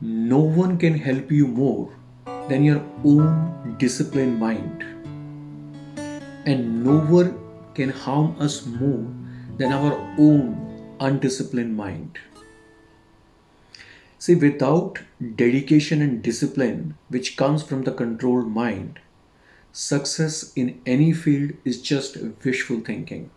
no one can help you more than your own disciplined mind. And no one can harm us more than our own undisciplined mind. See, without dedication and discipline, which comes from the controlled mind, success in any field is just wishful thinking.